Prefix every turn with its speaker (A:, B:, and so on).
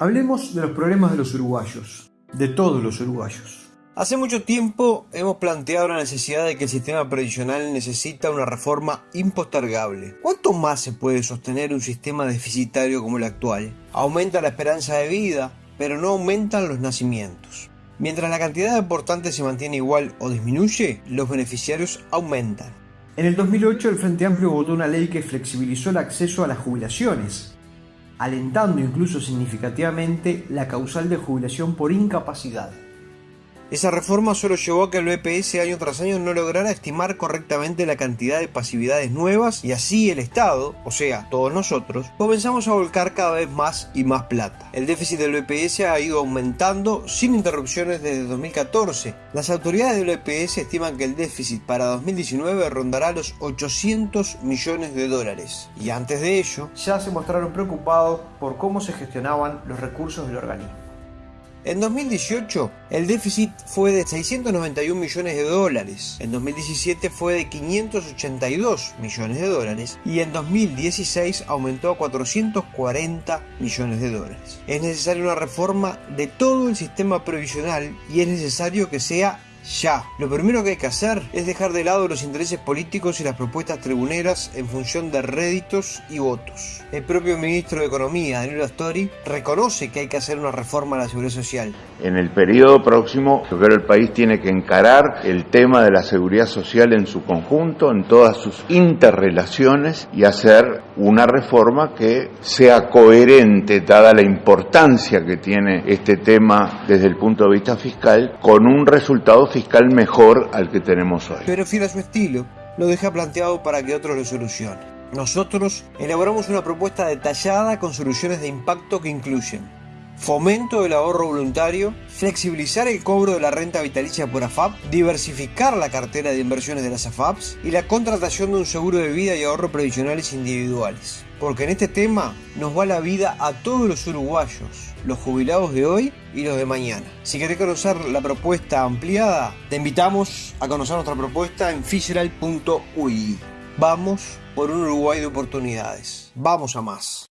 A: Hablemos de los problemas de los uruguayos, de todos los uruguayos.
B: Hace mucho tiempo hemos planteado la necesidad de que el sistema previsional necesita una reforma impostergable. ¿Cuánto más se puede sostener un sistema deficitario como el actual? Aumenta la esperanza de vida, pero no aumentan los nacimientos. Mientras la cantidad de aportantes se mantiene igual o disminuye, los beneficiarios aumentan.
A: En el 2008 el Frente Amplio votó una ley que flexibilizó el acceso a las jubilaciones, alentando incluso significativamente la causal de jubilación por incapacidad.
B: Esa reforma solo llevó a que el BPS año tras año no lograra estimar correctamente la cantidad de pasividades nuevas y así el Estado, o sea, todos nosotros, comenzamos a volcar cada vez más y más plata. El déficit del BPS ha ido aumentando sin interrupciones desde 2014. Las autoridades del BPS estiman que el déficit para 2019 rondará los 800 millones de dólares. Y antes de ello,
A: ya se mostraron preocupados por cómo se gestionaban los recursos del organismo.
B: En 2018 el déficit fue de 691 millones de dólares, en 2017 fue de 582 millones de dólares y en 2016 aumentó a 440 millones de dólares. Es necesaria una reforma de todo el sistema previsional y es necesario que sea ya. Lo primero que hay que hacer es dejar de lado los intereses políticos y las propuestas tribuneras en función de réditos y votos. El propio ministro de Economía, Daniel Astori, reconoce que hay que hacer una reforma a la seguridad social.
C: En el periodo próximo, yo creo que el país tiene que encarar el tema de la seguridad social en su conjunto, en todas sus interrelaciones y hacer una reforma que sea coherente, dada la importancia que tiene este tema desde el punto de vista fiscal, con un resultado fiscal mejor al que tenemos hoy.
B: Pero fiel a su estilo, lo deja planteado para que otros lo solucionen. Nosotros elaboramos una propuesta detallada con soluciones de impacto que incluyen fomento del ahorro voluntario, flexibilizar el cobro de la renta vitalicia por AFAP, diversificar la cartera de inversiones de las AFAPs y la contratación de un seguro de vida y ahorro previsionales individuales. Porque en este tema nos va la vida a todos los uruguayos, los jubilados de hoy y los de mañana. Si querés conocer la propuesta ampliada, te invitamos a conocer nuestra propuesta en fisheral.ui. Vamos por un Uruguay de oportunidades. Vamos a más.